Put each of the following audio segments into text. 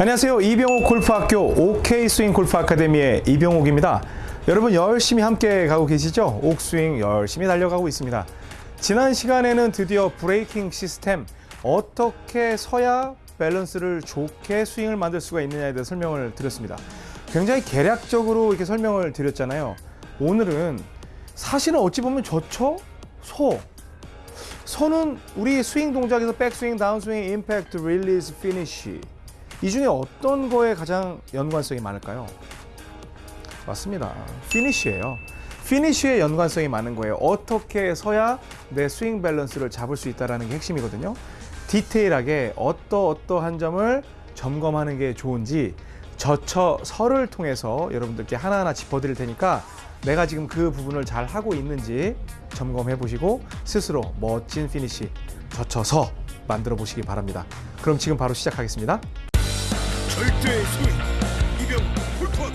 안녕하세요. 이병옥 골프학교 OK 스윙 골프 아카데미의 이병옥입니다. 여러분 열심히 함께 가고 계시죠? 옥스윙 열심히 달려가고 있습니다. 지난 시간에는 드디어 braking system 어떻게 서야 밸런스를 좋게 스윙을 만들 수가 있느냐에 대해 설명을 드렸습니다. 굉장히 개략적으로 이렇게 설명을 드렸잖아요. 오늘은 사실은 어찌 보면 좋죠? 소. 소는 우리 스윙 동작에서 백스윙, 다운스윙, 임팩트, 릴리즈, 피니쉬 이 중에 어떤 거에 가장 연관성이 많을까요? 맞습니다. 피니쉬예요. 피니쉬에 연관성이 많은 거예요. 어떻게 서야 내 스윙 밸런스를 잡을 수 있다는 게 핵심이거든요. 디테일하게 어떠어떠한 점을 점검하는 게 좋은지 저처서를 통해서 여러분들께 하나하나 짚어드릴 테니까 내가 지금 그 부분을 잘 하고 있는지 점검해 보시고 스스로 멋진 피니쉬 저처서 만들어 보시기 바랍니다. 그럼 지금 바로 시작하겠습니다. 절대 스윙 이병 골프학교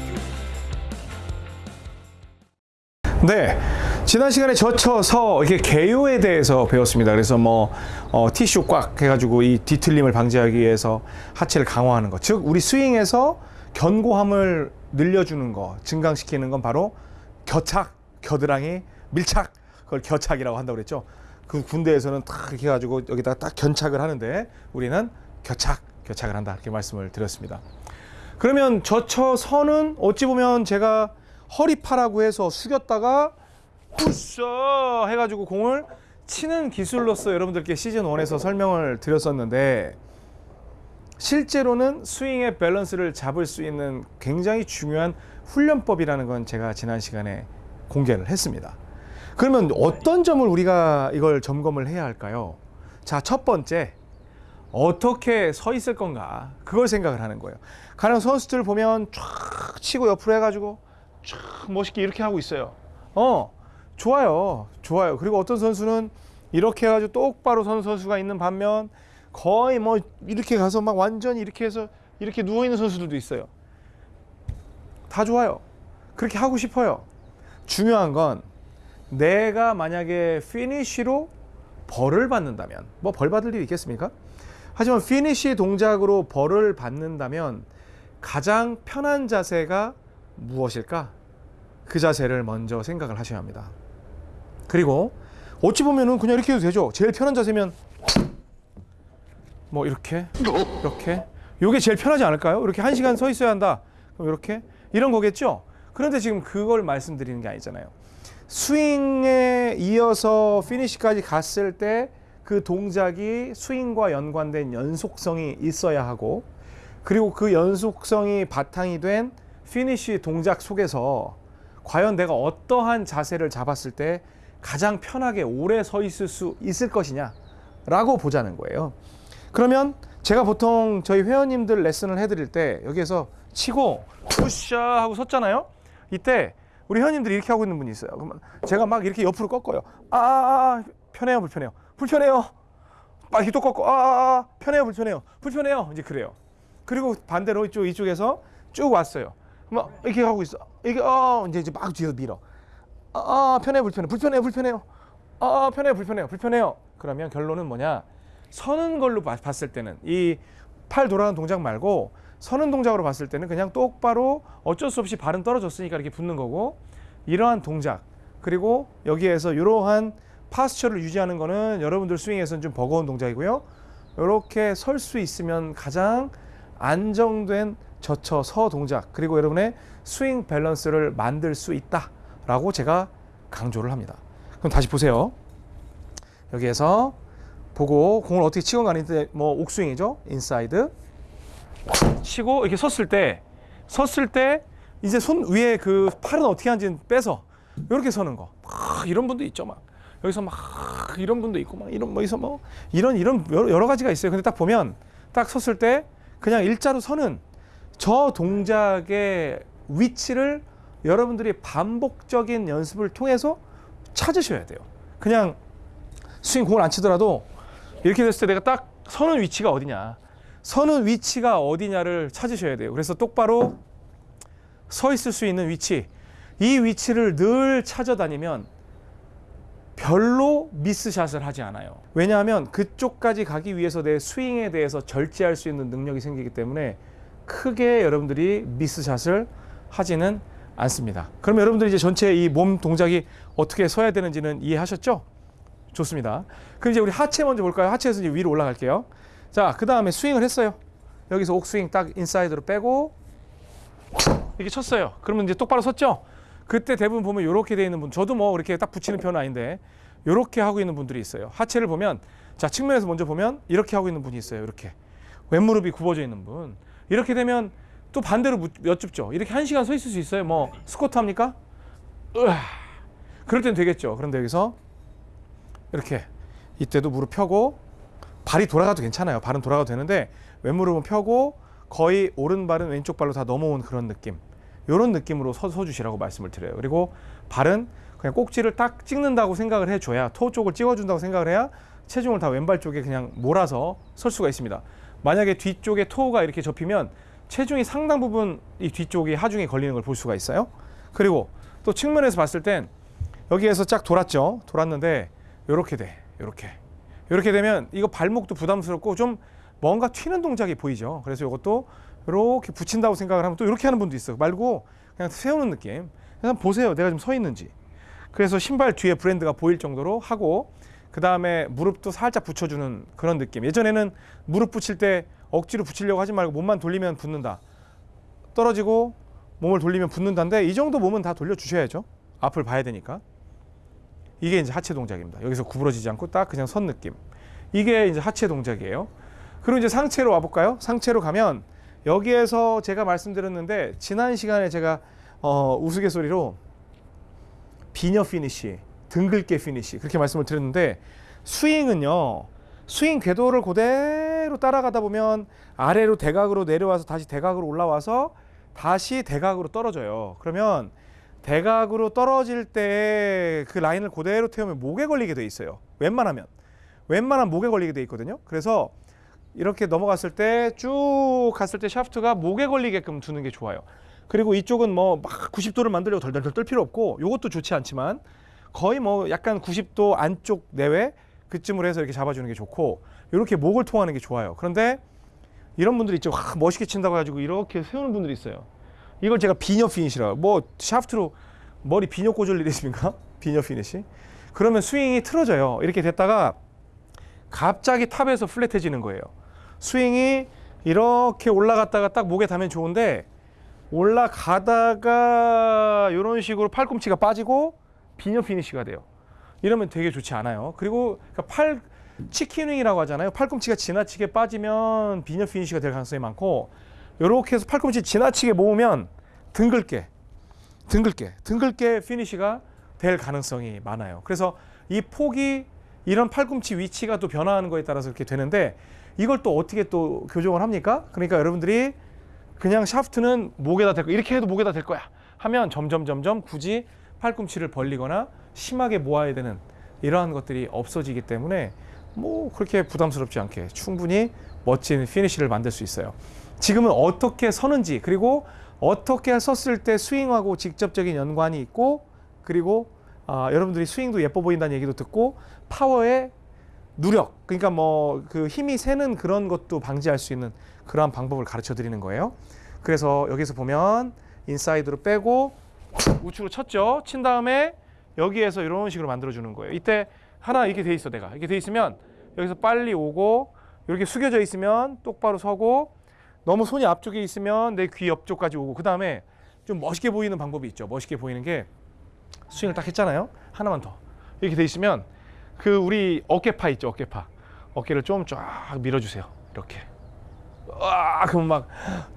네. 지난 시간에 젖혀서 이렇게 개요에 대해서 배웠습니다. 그래서 뭐 어, 티슈 꽉 해가지고 이 뒤틀림을 방지하기 위해서 하체를 강화하는 것, 즉 우리 스윙에서 견고함을 늘려주는 거, 증강시키는 건 바로 겨착, 겨드랑이, 밀착, 그걸 겨착이라고 한다고 그랬죠. 그 군대에서는 딱 이렇게 해가지고 여기다가 딱 견착을 하는데 우리는 겨착, 겨착을 한다 이렇게 말씀을 드렸습니다. 그러면 저처서는 어찌 보면 제가 허리파라고 해서 숙였다가 푸셔 해가지고 공을 치는 기술로서 여러분들께 시즌 1에서 설명을 드렸었는데 실제로는 스윙의 밸런스를 잡을 수 있는 굉장히 중요한 훈련법이라는 건 제가 지난 시간에 공개를 했습니다. 그러면 어떤 점을 우리가 이걸 점검을 해야 할까요? 자, 첫 번째. 어떻게 서 있을 건가? 그걸 생각을 하는 거예요. 가령 선수들 보면 쫙 치고 옆으로 해가지고 쫙 멋있게 이렇게 하고 있어요. 어, 좋아요. 좋아요. 그리고 어떤 선수는 이렇게 해가지고 똑바로 선 선수가 있는 반면 거의 뭐 이렇게 가서 막 완전히 이렇게 해서 이렇게 누워있는 선수들도 있어요. 다 좋아요. 그렇게 하고 싶어요. 중요한 건 내가 만약에 피니쉬로 벌을 받는다면 뭐 벌 받을 일이 있겠습니까? 하지만 피니쉬 동작으로 벌을 받는다면 가장 편한 자세가 무엇일까? 그 자세를 먼저 생각을 하셔야 합니다. 그리고 어찌 보면은 그냥 이렇게 해도 되죠. 제일 편한 자세면 뭐 이렇게 이렇게 요게 제일 편하지 않을까요? 이렇게 한 시간 서 있어야 한다. 그럼 이렇게 이런 거겠죠. 그런데 지금 그걸 말씀드리는 게 아니잖아요. 스윙에 이어서 피니시까지 갔을 때 그 동작이 스윙과 연관된 연속성이 있어야 하고 그리고 그 연속성이 바탕이 된 피니시 동작 속에서 과연 내가 어떠한 자세를 잡았을 때 가장 편하게 오래 서 있을 수 있을 것이냐 라고 보자는 거예요. 그러면 제가 보통 저희 회원님들 레슨을 해드릴 때 여기에서 치고 푸샤 하고 섰잖아요. 이때 우리 회원님들이 이렇게 하고 있는 분이 있어요. 그러면 제가 막 이렇게 옆으로 꺾어요. 아, 아, 아 편해요, 불편해요. 불편해요. 막 이렇게 또 꺾고 아, 아, 아 편해요, 불편해요. 불편해요. 이제 그래요. 그리고 반대로 이쪽 이쪽에서 쭉 왔어요. 막 이렇게 하고 있어. 이게 어 이제 이제 막 뒤에서 밀어. 아, 아 편해 불편해 불편해 불편해요. 아 편해 불편해요 불편해요. 그러면 결론은 뭐냐? 서는 걸로 봐- 봤을 때는 이 팔 돌아가는 동작 말고 서는 동작으로 봤을 때는 그냥 똑바로 어쩔 수 없이 발은 떨어졌으니까 이렇게 붙는 거고 이러한 동작 그리고 여기에서 이러한 파스처를 유지하는 거는 여러분들 스윙에서는 좀 버거운 동작이고요. 이렇게 설 수 있으면 가장 안정된 저처 서 동작 그리고 여러분의 스윙 밸런스를 만들 수 있다라고 제가 강조를 합니다. 그럼 다시 보세요. 여기에서 보고 공을 어떻게 치건 간에 뭐 옥스윙이죠. 인사이드 치고 이렇게 섰을 때 섰을 때 이제 손 위에 그 팔은 어떻게 하는지 빼서 이렇게 서는 거. 막 이런 분도 있죠. 막 여기서 막 이런 분도 있고 막 이런 뭐기서 뭐 이런 이런 여러 가지가 있어요. 근데 딱 보면 딱 섰을 때 그냥 일자로 서는 저 동작의 위치를 여러분들이 반복적인 연습을 통해서 찾으셔야 돼요. 그냥 스윙 공을 안 치더라도 이렇게 됐을 때 내가 딱 서는 위치가 어디냐. 서는 위치가 어디냐를 찾으셔야 돼요. 그래서 똑바로 서 있을 수 있는 위치. 이 위치를 늘 찾아다니면 별로 미스샷을 하지 않아요. 왜냐하면 그쪽까지 가기 위해서 내 스윙에 대해서 절제할 수 있는 능력이 생기기 때문에 크게 여러분들이 미스샷을 하지는 않습니다. 그럼 여러분들이 이제 전체 이 몸 동작이 어떻게 서야 되는지는 이해하셨죠? 좋습니다. 그럼 이제 우리 하체 먼저 볼까요? 하체에서 이제 위로 올라갈게요. 자, 그 다음에 스윙을 했어요. 여기서 옥스윙 딱 인사이드로 빼고 이렇게 쳤어요. 그러면 이제 똑바로 섰죠? 그때 대부분 보면 이렇게 돼 있는 분, 저도 뭐 이렇게 딱 붙이는 편은 아닌데 이렇게 하고 있는 분들이 있어요. 하체를 보면 자 측면에서 먼저 보면 이렇게 하고 있는 분이 있어요. 이렇게 왼무릎이 굽어져 있는 분. 이렇게 되면 또 반대로 무- 여쭙죠. 이렇게 한 시간 서 있을 수 있어요. 뭐 스쿼트 합니까? 으아. 그럴 땐 되겠죠. 그런데 여기서 이렇게 이때도 무릎 펴고 발이 돌아가도 괜찮아요. 발은 돌아가도 되는데 왼무릎은 펴고 거의 오른발은 왼쪽 발로 다 넘어온 그런 느낌. 이런 느낌으로 서, 서 주시라고 말씀을 드려요. 그리고 발은 그냥 꼭지를 딱 찍는다고 생각을 해줘야 토 쪽을 찍어준다고 생각을 해야 체중을 다 왼발 쪽에 그냥 몰아서 설 수가 있습니다. 만약에 뒤쪽에 토가 이렇게 접히면 체중이 상당 부분 이 뒤쪽이 하중에 걸리는 걸 볼 수가 있어요. 그리고 또 측면에서 봤을 땐 여기에서 쫙 돌았죠. 돌았는데 이렇게 돼. 이렇게. 이렇게 되면 이거 발목도 부담스럽고 좀 뭔가 튀는 동작이 보이죠. 그래서 이것도 이렇게 붙인다고 생각을 하면 또 이렇게 하는 분도 있어요. 말고 그냥 세우는 느낌. 그냥 보세요. 내가 지금 서 있는지. 그래서 신발 뒤에 브랜드가 보일 정도로 하고 그 다음에 무릎도 살짝 붙여주는 그런 느낌. 예전에는 무릎 붙일 때 억지로 붙이려고 하지 말고 몸만 돌리면 붙는다. 떨어지고 몸을 돌리면 붙는다인데 이 정도 몸은 다 돌려주셔야죠. 앞을 봐야 되니까. 이게 이제 하체 동작입니다. 여기서 구부러지지 않고 딱 그냥 선 느낌. 이게 이제 하체 동작이에요. 그리고 이제 상체로 와볼까요? 상체로 가면 여기에서 제가 말씀드렸는데 지난 시간에 제가 어, 우스갯소리로 비녀 피니시, 등긁개 피니시 그렇게 말씀을 드렸는데 스윙은요. 스윙 궤도를 그대로 따라가다 보면 아래로 대각으로 내려와서 다시 대각으로 올라와서 다시 대각으로 떨어져요. 그러면 대각으로 떨어질 때 그 라인을 그대로 태우면 목에 걸리게 돼 있어요. 웬만하면 웬만하면 목에 걸리게 돼 있거든요. 그래서 이렇게 넘어갔을 때 쭉 갔을 때 샤프트가 목에 걸리게끔 두는 게 좋아요. 그리고 이쪽은 뭐 막 90도를 만들려고 덜덜덜 떨 필요 없고 이것도 좋지 않지만 거의 뭐 약간 90도 안쪽 내외 그쯤으로 해서 이렇게 잡아주는 게 좋고 이렇게 목을 통하는 게 좋아요. 그런데 이런 분들이 있죠. 와, 멋있게 친다고 해가지고 이렇게 세우는 분들이 있어요. 이걸 제가 비녀 피니시라고 뭐 샤프트로 머리 비녀 꽂을 일이 있습니까? 비녀 피니시 그러면 스윙이 틀어져요 이렇게 됐다가 갑자기 top에서 flat해지는 거예요 스윙이 이렇게 올라갔다가 딱 목에 닿으면 좋은데 올라가다가 이런 식으로 팔꿈치가 빠지고 비녀 피니시가 돼요. 이러면 되게 좋지 않아요. 그리고 그러니까 팔 chicken wing이라고 하잖아요. 팔꿈치가 지나치게 빠지면 비녀 피니시가 될 가능성이 많고 이렇게 해서 팔꿈치 지나치게 모으면 등긁개 둥글게 둥글게 피니시가 될 가능성이 많아요. 그래서 이 폭이 이런 팔꿈치 위치가 또 변화하는 거에 따라서 이렇게 되는데 이걸 또 어떻게 또 교정을 합니까? 그러니까 여러분들이 그냥 샤프트는 목에다 댈거 이렇게 해도 목에다 댈 거야 하면 점점 점점 굳이 팔꿈치를 벌리거나 심하게 모아야 되는 이러한 것들이 없어지기 때문에 뭐 그렇게 부담스럽지 않게 충분히 멋진 피니시를 만들 수 있어요. 지금은 어떻게 서는지 그리고 어떻게 섰을 때 스윙하고 직접적인 연관이 있고 그리고 아, 여러분들이 스윙도 예뻐 보인다는 얘기도 듣고 파워의 누력 그러니까 뭐 그 힘이 새는 그런 것도 방지할 수 있는 그러한 방법을 가르쳐 드리는 거예요. 그래서 여기서 보면 인사이드로 빼고 우측으로 쳤죠. 친 다음에 여기에서 이런 식으로 만들어 주는 거예요. 이때 하나 이렇게 돼 있어 내가 이렇게 돼 있으면 여기서 빨리 오고 이렇게 숙여져 있으면 똑바로 서고 너무 손이 앞쪽에 있으면 내 귀 옆쪽까지 오고 그 다음에 좀 멋있게 보이는 방법이 있죠. 멋있게 보이는 게 스윙을 딱 했잖아요. 하나만 더 이렇게 돼 있으면 그 우리 어깨파 있죠. 어깨파 어깨를 좀 쫙 밀어주세요. 이렇게 와 그러면 막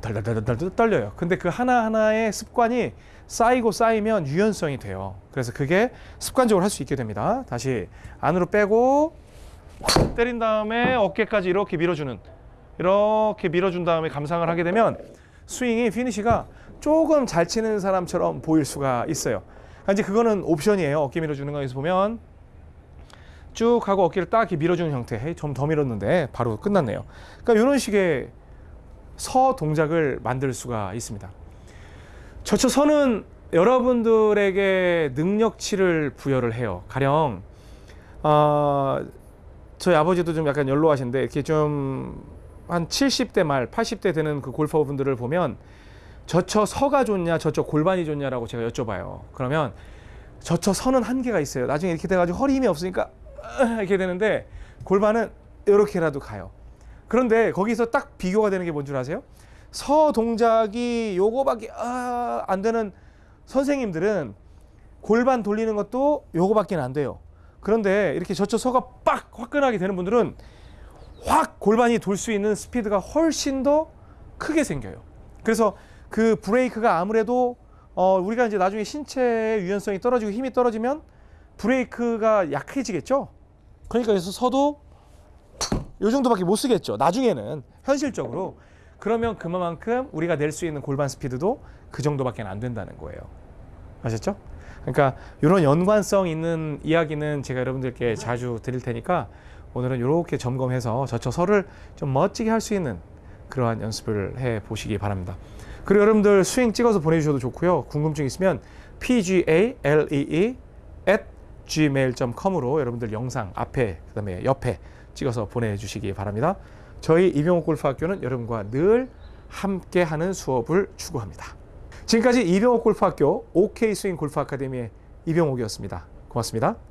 덜덜덜덜 떨려요. 근데 그 하나 하나의 습관이 쌓이고 쌓이면 유연성이 돼요. 그래서 그게 습관적으로 할 수 있게 됩니다. 다시 안으로 빼고 때린 다음에 어깨까지 이렇게 밀어주는 이렇게 밀어준 다음에 감상을 하게 되면 스윙이 피니시가 조금 잘 치는 사람처럼 보일 수가 있어요. 이제 그거는 옵션이에요. 어깨 밀어주는 거에서 보면 쭉 하고 어깨를 딱 이렇게 밀어주는 형태. 좀 더 밀었는데 바로 끝났네요. 그러니까 이런 식의 서 동작을 만들 수가 있습니다. 저처 서는 여러분들에게 능력치를 부여를 해요. 가령 어, 저희 아버지도 좀 약간 연로하신데 이렇게 좀 한 70대 말, 80대 되는 그 골퍼분들을 보면 저쳐 서가 좋냐, 저쳐 골반이 좋냐라고 제가 여쭤봐요. 그러면 저쳐 서는 한계가 있어요. 나중에 이렇게 돼가지고 허리 힘이 없으니까 이렇게 되는데 골반은 이렇게라도 가요. 그런데 거기서 딱 비교가 되는 게 뭔 줄 아세요? 서 동작이 요거밖에 아, 안 되는 선생님들은 골반 돌리는 것도 요거밖에 안 돼요. 그런데 이렇게 저쳐 서가 빡 화끈하게 되는 분들은 확 골반이 돌 수 있는 스피드가 훨씬 더 크게 생겨요. 그래서 그 브레이크가 아무래도 어, 우리가 이제 나중에 신체의 유연성이 떨어지고 힘이 떨어지면 브레이크가 약해지겠죠. 그러니까 그래서 서도 요 정도밖에 못 쓰겠죠. 나중에는 현실적으로 그러면 그만큼 우리가 낼 수 있는 골반 스피드도 그 정도밖에 안 된다는 거예요. 아셨죠? 그러니까 이런 연관성 있는 이야기는 제가 여러분들께 자주 드릴 테니까 오늘은 이렇게 점검해서 저처 서를 좀 멋지게 할 수 있는 그러한 연습을 해 보시기 바랍니다. 그리고 여러분들 스윙 찍어서 보내주셔도 좋고요. 궁금증 있으면 pgalee at gmail.com으로 여러분들 영상 앞에 그다음에 옆에 찍어서 보내주시기 바랍니다. 저희 이병옥 골프학교는 여러분과 늘 함께하는 수업을 추구합니다. 지금까지 이병옥 골프학교 OK 스윙 골프 아카데미의 이병옥이었습니다. 고맙습니다.